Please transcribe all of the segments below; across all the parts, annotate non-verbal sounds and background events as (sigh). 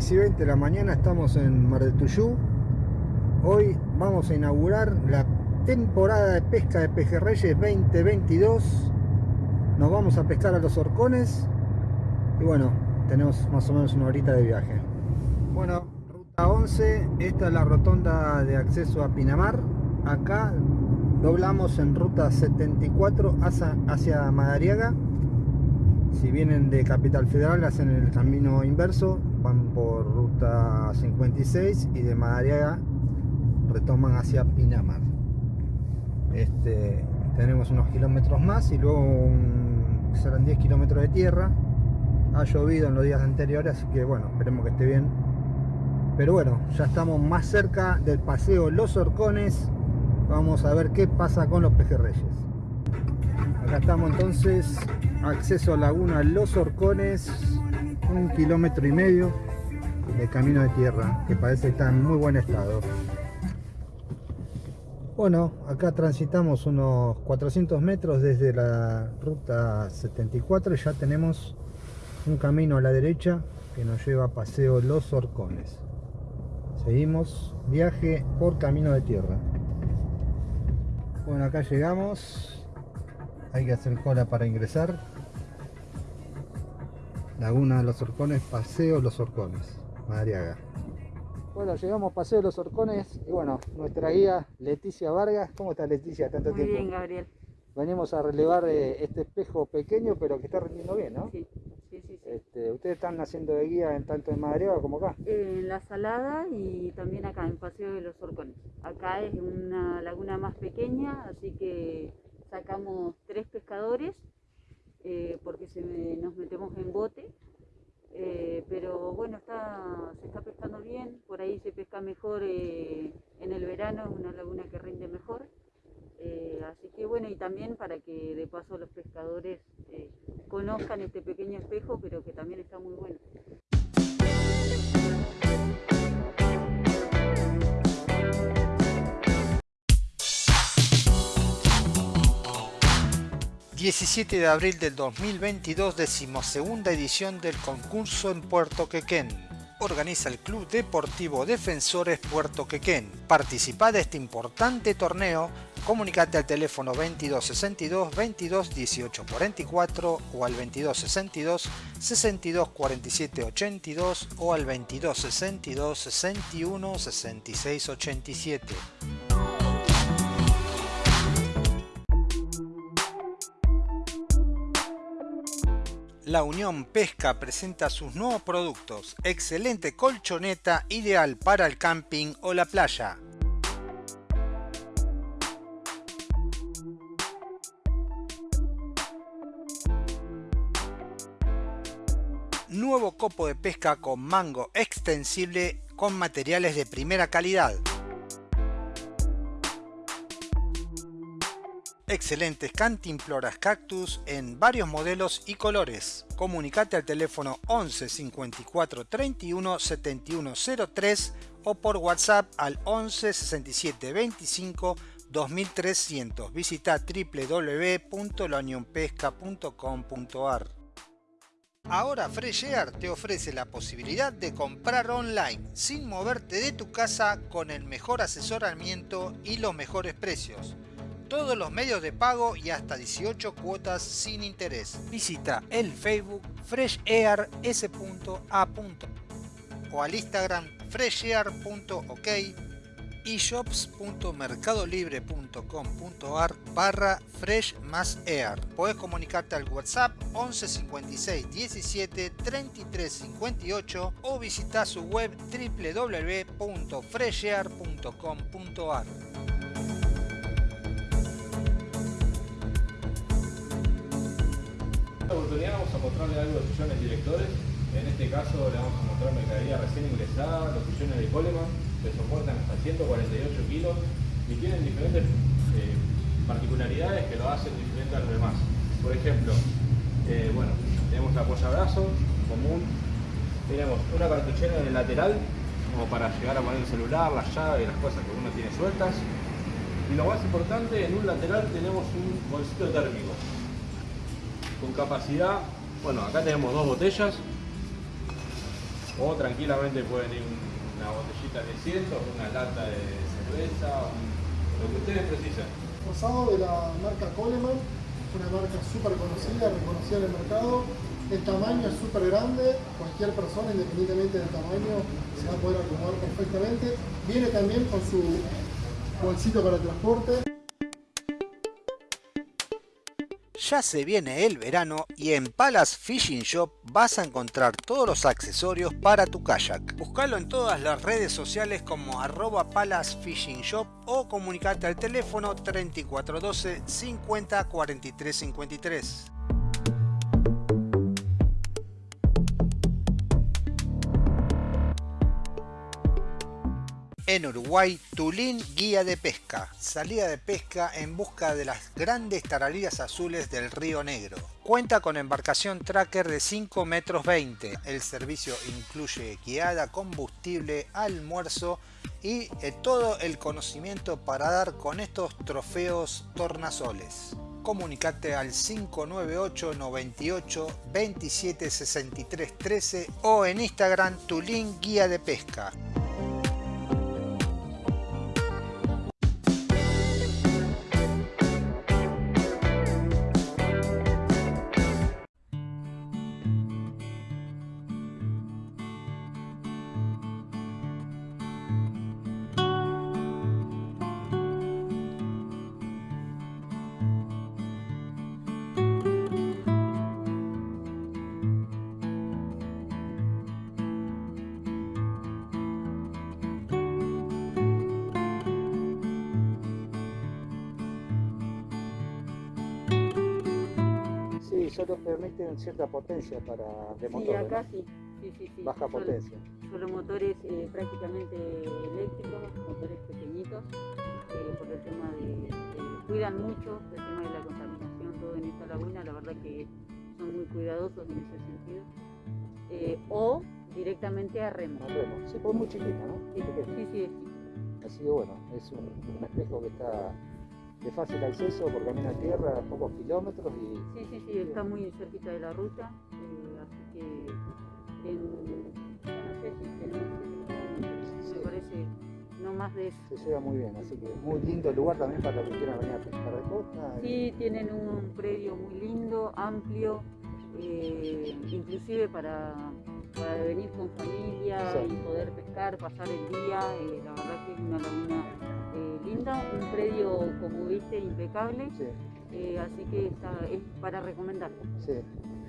6 y 20 de la mañana estamos en Mar del Tuyú. Hoy vamos a inaugurar la temporada de pesca de pejerreyes 2022. Nos vamos a pescar a los horcones y bueno, tenemos más o menos una horita de viaje. Bueno, ruta 11, esta es la rotonda de acceso a Pinamar. Acá doblamos en ruta 74 hacia, hacia Madariaga si vienen de Capital Federal hacen el camino inverso van por ruta 56 y de Madariaga retoman hacia Pinamar. Este, tenemos unos kilómetros más y luego serán 10 kilómetros de tierra. Ha llovido en los días anteriores así que bueno esperemos que esté bien. Pero bueno ya estamos más cerca del paseo Los Horcones vamos a ver qué pasa con los pejerreyes. Acá estamos entonces acceso a Laguna Los Horcones, un kilómetro y medio de camino de tierra, que parece que está en muy buen estado. Bueno, acá transitamos unos 400 metros desde la ruta 74 y ya tenemos un camino a la derecha que nos lleva a Paseo Los Horcones. Seguimos viaje por camino de tierra. Bueno, acá llegamos. Hay que hacer cola para ingresar. Laguna de los Orcones, Paseo Los Orcones, Madriaga. Bueno, llegamos Paseo Los Orcones y bueno, nuestra guía Leticia Vargas. ¿Cómo está Leticia? Tanto Muy bien, Gabriel. Venimos a relevar eh, este espejo pequeño, pero que está rendiendo bien, ¿no? Sí, sí, sí. Este, ¿Ustedes están haciendo de guía en tanto en Madriaga como acá? En La Salada y también acá, en Paseo de los Orcones. Acá es una laguna más pequeña, así que sacamos tres pescadores eh, porque se nos metemos en bote. Eh, pero bueno, está, se está pescando bien, por ahí se pesca mejor eh, en el verano, es una laguna que rinde mejor. así que bueno, y también para que de paso los pescadores conozcan este pequeño espejo, pero que también está muy bueno. 17 de abril del 2022, decimosegunda edición del concurso en Puerto Quequén. Organiza el Club Deportivo Defensores Puerto Quequén. Participa de este importante torneo. Comunicate al teléfono 2262 22 18 44 o al 2262 62 47 82 o al 2262 61 66 87. La Unión Pesca presenta sus nuevos productos, excelente colchoneta ideal para el camping o la playa. Nuevo copo de pesca con mango extensible con materiales de primera calidad. Excelentes cantimploras cactus en varios modelos y colores. Comunicate al teléfono 11 54 31 71 03 o por WhatsApp al 11 67 25 2300. Visita www.launionpesca.com.ar. Ahora Fresh Air te ofrece la posibilidad de comprar online sin moverte de tu casa con el mejor asesoramiento y los mejores precios todos los medios de pago y hasta 18 cuotas sin interés. Visita el Facebook freshair.s.a. o al Instagram freshair.ok y shops.mercadolibre.com.ar barra fresh más air. Puedes comunicarte al WhatsApp 11 56 17 33 58 o visita su web www.freshair.com.ar. esta oportunidad vamos a mostrarle algo de sillones directores. En este caso le vamos a mostrar mercadería recién ingresada, los sillones de Coleman, que soportan hasta 148 kilos y tienen diferentes eh, particularidades que lo hacen diferente a los demás. Por ejemplo, eh, bueno, tenemos la apoyabrazo común, tenemos una cartuchera en el lateral, como para llegar a poner el celular, la llave y las cosas que uno tiene sueltas. Y lo más importante, en un lateral tenemos un bolsito térmico con capacidad, bueno, acá tenemos dos botellas, o tranquilamente pueden ir una botellita de 100, una lata de cerveza, lo que ustedes precisan. Rosado de la marca Coleman, una marca súper conocida, reconocida en el mercado. El tamaño es súper grande, cualquier persona, independientemente del tamaño, se va a poder acomodar perfectamente. Viene también con su bolsito para transporte. Ya se viene el verano y en Palace Fishing Shop vas a encontrar todos los accesorios para tu kayak. Búscalo en todas las redes sociales como arroba Palace Fishing Shop o comunicate al teléfono 3412 50 43 53. En Uruguay, Tulín Guía de Pesca. Salida de pesca en busca de las grandes taralillas azules del Río Negro. Cuenta con embarcación tracker de 5 metros 20. El servicio incluye guiada, combustible, almuerzo y eh, todo el conocimiento para dar con estos trofeos tornasoles. Comunicate al 598 98 27 63 13 o en Instagram Tulín Guía de Pesca. Solo permiten cierta potencia para de Sí, motor, acá ¿no? sí. Sí, sí, sí. Baja potencia. Solo motores eh, prácticamente eléctricos, motores pequeñitos, eh, por el tema de, cuidan mucho el tema de la contaminación, todo en esta laguna, la verdad que son muy cuidadosos en ese sentido. Eh, o directamente a remo. No, remo. Sí, pues muy chiquita, ¿no? Sí, sí, sí. Así que bueno, es un, un espejo que está de fácil acceso por camino a tierra, a pocos kilómetros y Sí, sí, sí, está muy cerquita de la ruta, eh, así que en, no sé si tenemos, Sí. me parece, no más de eso. se llega muy bien. Así que muy lindo lugar también para los que quieran venir a pescar de costa. Sí, tienen un predio muy lindo, amplio, eh, inclusive para, para venir con familia Sí. y poder pescar, pasar el día. eh, la verdad que es una laguna eh, linda, un predio, como viste, impecable, Sí, eh, así que está, es para recomendar. sí.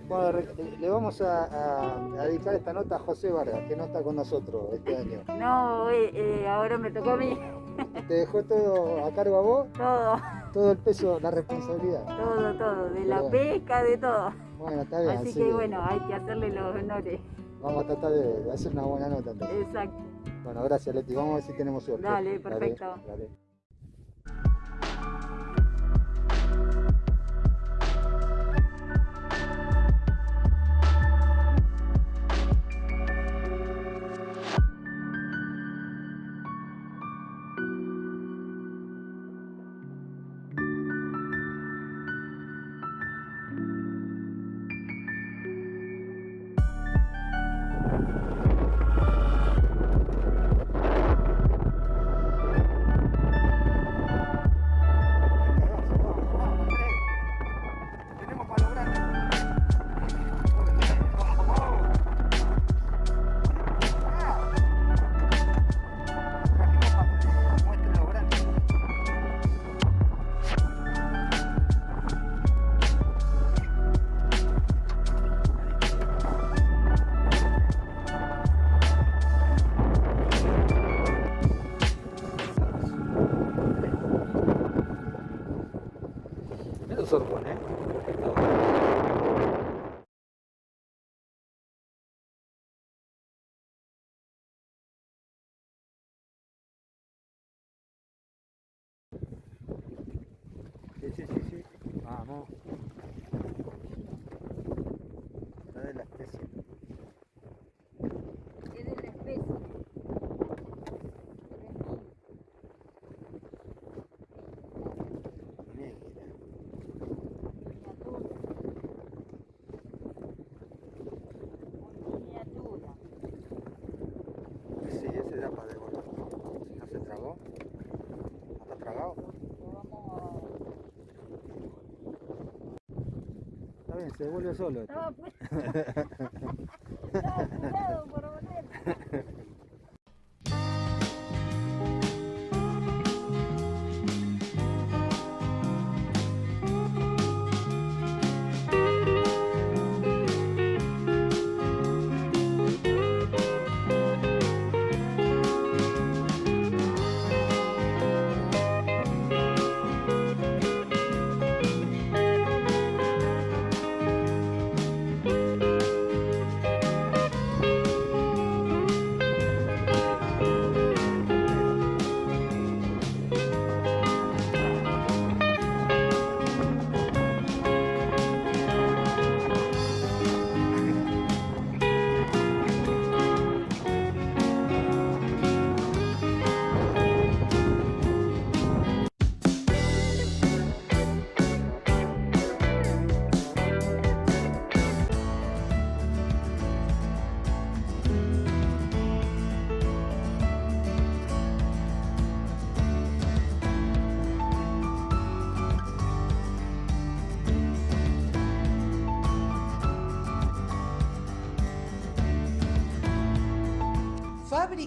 Bueno, le- vamos a, a- a dedicar esta nota a José Vargas, que no está con nosotros este año. (laughs) No, eh, eh, ahora me tocó a mí (laughs) ¿Te dejó todo a cargo a vos? todo, Todo el peso, la responsabilidad. todo, todo, de la pesca, de todo. Bueno, está bien. Así así que bueno, hay que hacerle los honores. Vamos a tratar de, de hacer una buena nota. entonces. Exacto. Bueno, gracias Leti. Vamos a ver si tenemos suerte. Dale, perfecto. dale. Se vuelve solo. esto. Estaba pues- (laughs) por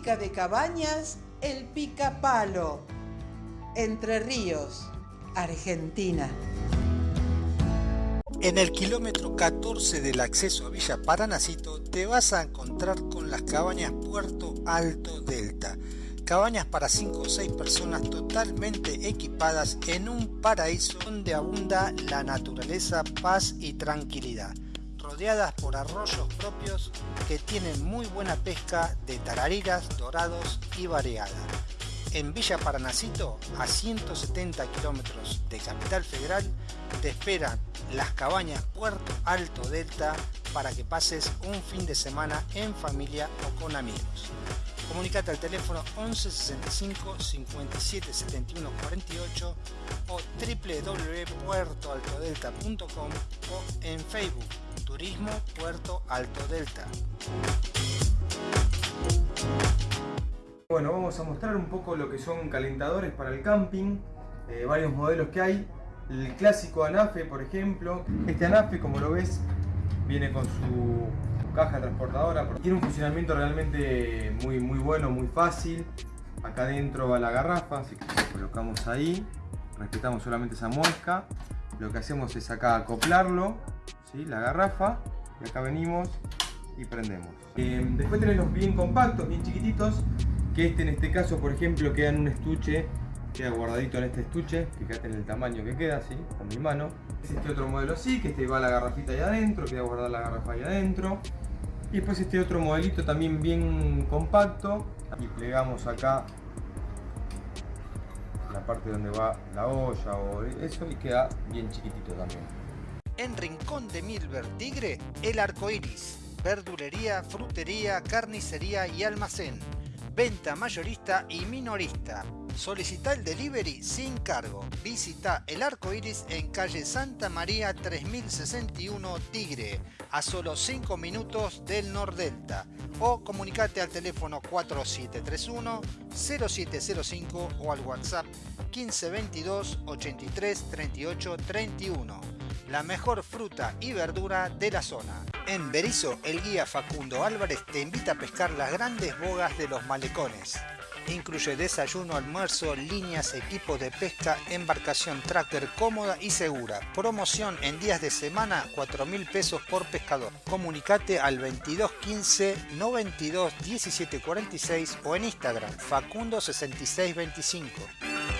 de cabañas El Picapalo. Entre Ríos, Argentina. En el kilómetro 14 del acceso a Villa Paranacito te vas a encontrar con las cabañas Puerto Alto Delta. Cabañas para 5 o 6 personas totalmente equipadas en un paraíso donde abunda la naturaleza, paz y tranquilidad. Rodeadas por arroyos propios que tienen muy buena pesca de tarariras, dorados y variada. En Villa Paranacito, a 170 kilómetros de Capital Federal, te esperan las cabañas Puerto Alto Delta para que pases un fin de semana en familia o con amigos. Comunicate al teléfono 11 65 57 71 48 o www.puertoaltodelta.com o en Facebook Turismo Puerto Alto Delta. Bueno, vamos a mostrar un poco lo que son calentadores para el camping, eh, varios modelos que hay. El clásico Anafe, por ejemplo. Este Anafe, como lo ves, viene con su caja transportadora. Tiene un funcionamiento realmente muy, muy bueno, muy fácil. Acá adentro va la garrafa, así que lo colocamos ahí. Respetamos solamente esa muesca. Lo que hacemos es acá acoplarlo, ¿sí? la garrafa. Y acá venimos y prendemos. Eh, después tenés los bien compactos, bien chiquititos, que este en este caso, por ejemplo, queda en un estuche, queda guardadito en este estuche, fíjate en el tamaño que queda, así, con mi mano. Es este otro modelo así, que este va la garrafita ahí adentro, queda guardada la garrafa ahí adentro. Y después este otro modelito también bien compacto, y plegamos acá la parte donde va la olla o eso y queda bien chiquitito también. En Rincón de Milver Tigre, el arco iris. Verdulería, frutería, carnicería y almacén. Venta mayorista y minorista. Solicita el delivery sin cargo. Visita el arco iris en calle Santa María 3061 Tigre, a solo 5 minutos del Nordelta. O comunicate al teléfono 4731 0705 o al WhatsApp 1522 83 38 31 la mejor fruta y verdura de la zona. En Berizo, el guía Facundo Álvarez te invita a pescar las grandes bogas de los malecones. Incluye desayuno, almuerzo, líneas, equipo de pesca, embarcación tracker cómoda y segura. Promoción en días de semana, 4 mil pesos por pescador. Comunicate al 2215 92 17 46 o en Instagram Facundo 6625.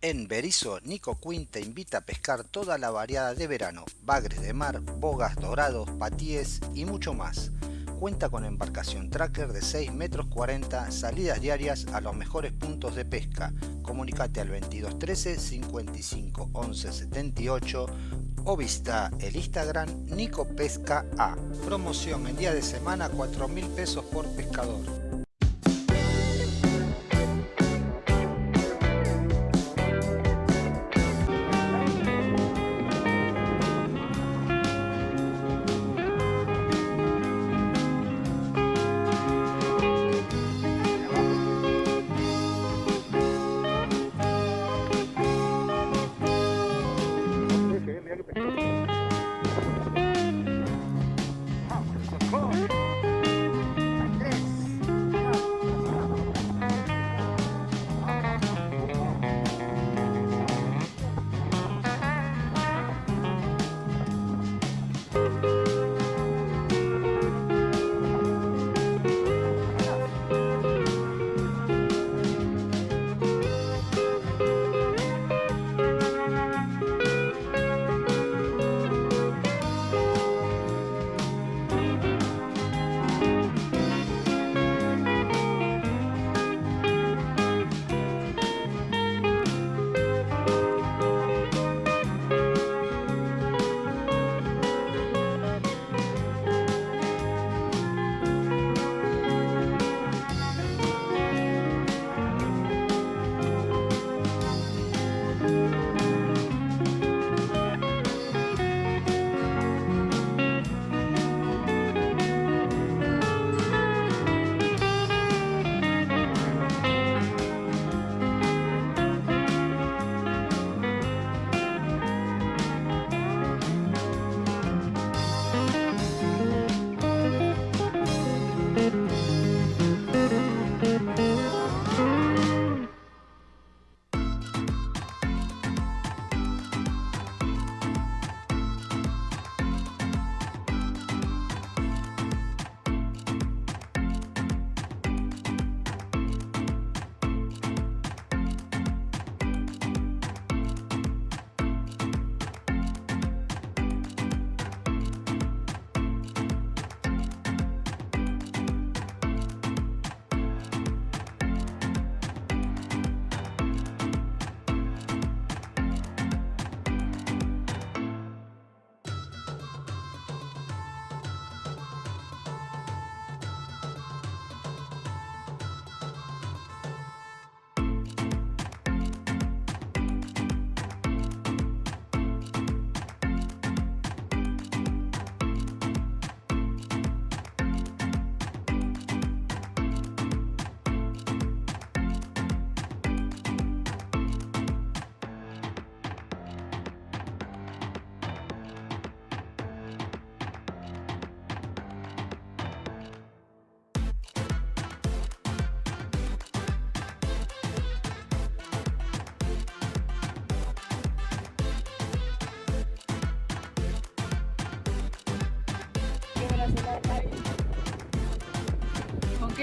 En Berizo, Nico Quinn te invita a pescar toda la variada de verano, bagres de mar, bogas dorados, patíes y mucho más. Cuenta con embarcación tracker de 6 metros 40, salidas diarias a los mejores puntos de pesca. Comunicate al 2213 55 11 78 o visita el Instagram Nico Pesca A. Promoción en día de semana 4 mil pesos por pescador.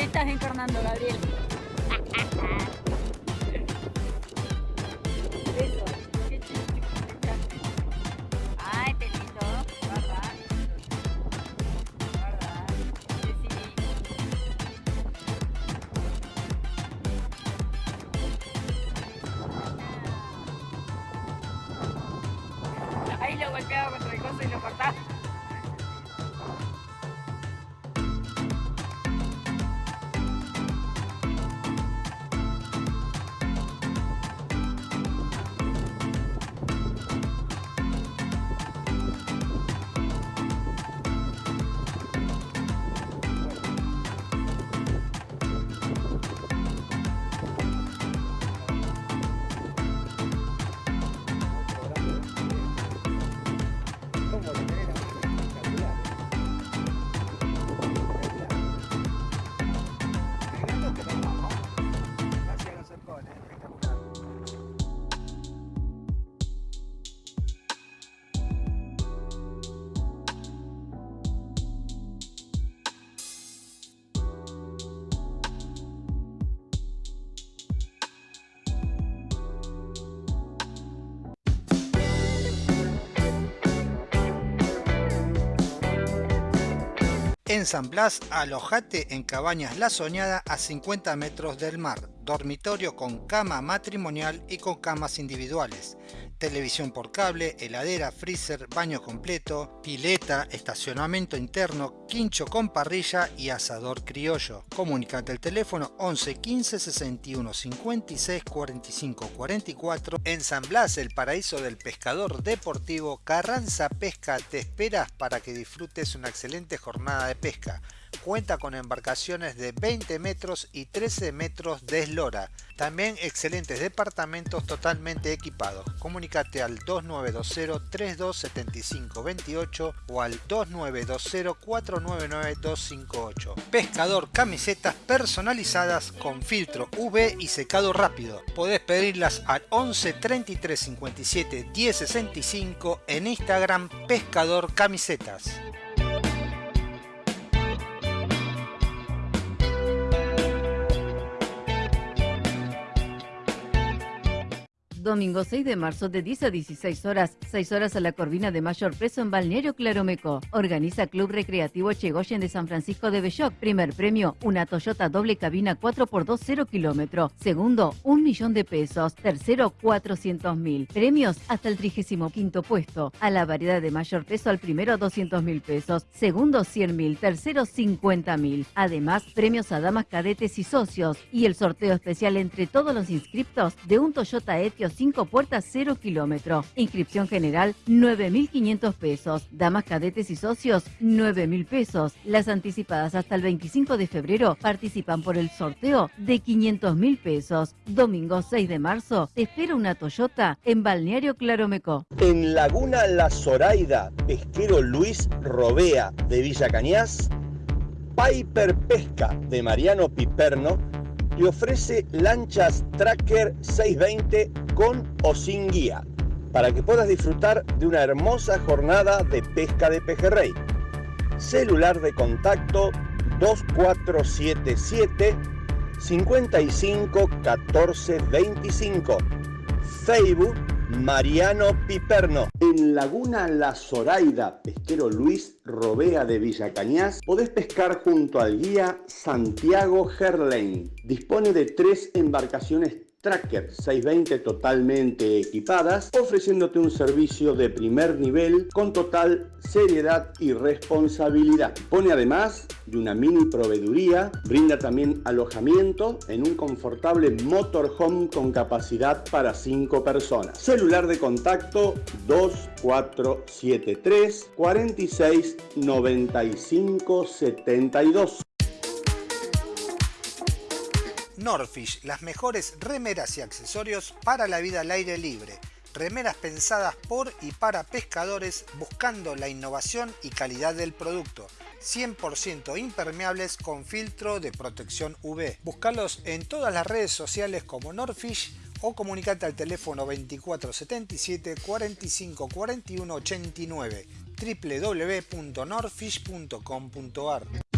¿Con qué estás encarnando, Gabriel? En San Blas, alojate en Cabañas La Soñada a 50 metros del mar, dormitorio con cama matrimonial y con camas individuales televisión por cable, heladera, freezer, baño completo, pileta, estacionamiento interno, quincho con parrilla y asador criollo. Comunicate al teléfono 11 15 61 56 45 44 en San Blas, el paraíso del pescador deportivo. Carranza Pesca te esperas para que disfrutes una excelente jornada de pesca cuenta con embarcaciones de 20 metros y 13 metros de eslora. También excelentes departamentos totalmente equipados. Comunicate al 2920 3275 28 o al 2920 499 258. Pescador camisetas personalizadas con filtro UV y secado rápido. Podés pedirlas al 11 33 57 10 65 en Instagram Pescador Camisetas. Domingo 6 de marzo de 10 a 16 horas, 6 horas a la Corvina de mayor peso en Balneario Claromeco. Organiza Club Recreativo Chegoyen de San Francisco de Belloc. Primer premio, una Toyota doble cabina 4x2 0 kilómetro. Segundo, un millón de pesos. Tercero, 400 mil. Premios hasta el 35 puesto. A la variedad de mayor peso al primero 200 mil pesos. Segundo 100 mil. Tercero 50 mil. Además, premios a damas cadetes y socios. Y el sorteo especial entre todos los inscriptos de un Toyota Etios 5 puertas 0 kilómetro. Inscripción general 9.500 pesos. Damas cadetes y socios 9.000 pesos. Las anticipadas hasta el 25 de febrero participan por el sorteo de 500.000 pesos. Domingo 6 de marzo espera una Toyota en Balneario Claromeco. En Laguna La Zoraida, pesquero Luis Robea de Villa Cañas, Piper Pesca de Mariano Piperno y ofrece lanchas Tracker 620 con o sin guía para que puedas disfrutar de una hermosa jornada de pesca de pejerrey. Celular de contacto 2477 55 14 25. Facebook Mariano Piperno. En Laguna La Zoraida, pesquero Luis Robea de Villa Cañas, podés pescar junto al guía Santiago Gerlain. Dispone de tres embarcaciones Tracker 620 totalmente equipadas, ofreciéndote un servicio de primer nivel con total seriedad y responsabilidad. Pone además de una mini proveeduría, brinda también alojamiento en un confortable motorhome con capacidad para 5 personas. Celular de contacto 2473 46 95 72. Norfish, las mejores remeras y accesorios para la vida al aire libre. Remeras pensadas por y para pescadores buscando la innovación y calidad del producto. 100% impermeables con filtro de protección UV. Búscalos en todas las redes sociales como Norfish o comunicate al teléfono 2477 45 41 89 www.norfish.com.ar.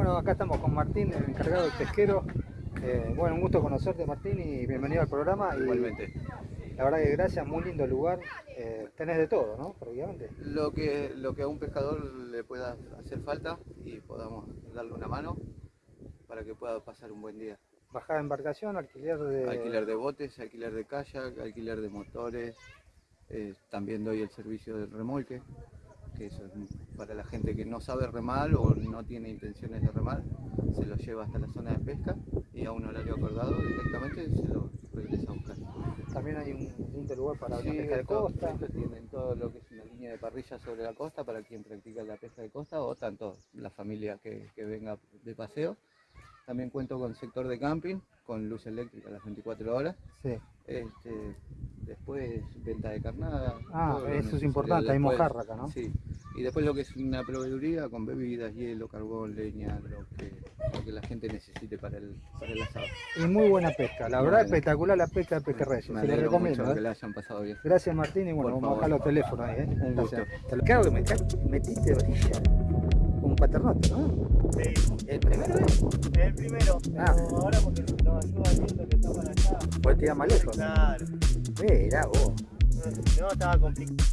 Bueno, acá estamos con Martín, el encargado del pesquero. Eh, bueno, un gusto conocerte Martín y bienvenido al programa. Y Igualmente. La verdad que gracias, muy lindo lugar. Eh, tenés de todo, ¿no? Lo que, lo que a un pescador le pueda hacer falta y podamos darle una mano para que pueda pasar un buen día. Bajada de embarcación, alquiler de... Alquiler de botes, alquiler de kayak, alquiler de motores. eh, también doy el servicio del remolque, que eso es para la gente que no sabe remar o no tiene intenciones de remar, se lo lleva hasta la zona de pesca y a un horario acordado directamente se lo regresa a buscar. También hay un lindo lugar para Sí, pesca de costa. esto tienen todo lo que es una línea de parrilla sobre la costa para quien practica la pesca de costa o tanto la familia que, que venga de paseo. También cuento con sector de camping, con luz eléctrica a las 24 horas. Sí. Este, después venta de carnada. Ah, eso es importante, hay Después- mojarra acá, ¿no? Sí. Y después lo que es una proveeduría con bebidas, hielo, carbón, leña, lo que, lo que la gente necesite para el, para el asado. Y muy buena pesca, la verdad buena. espectacular la pesca de pejerreyes. Me Se le recomiendo. mucho ¿eh? que la hayan pasado bien. Gracias Martín y bueno, Por vamos a bajar los teléfonos ahí, ¿eh? Un gusto. Claro metiste orilla. Un paternote, ¿no? Sí, ¿El primero es? el primero, pero Ah. ahora porque nos ayuda viento que está para allá. Puedes tirar más lejos. Claro, Mirá vos. no, estaba complicado.